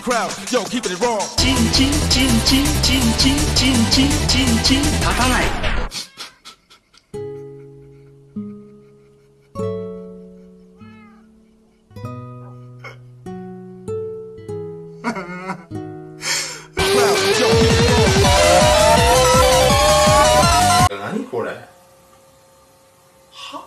crowd, yo, keeping it raw. チンチンチンチンチンチンチンチンチンチン立たない。何これ？は？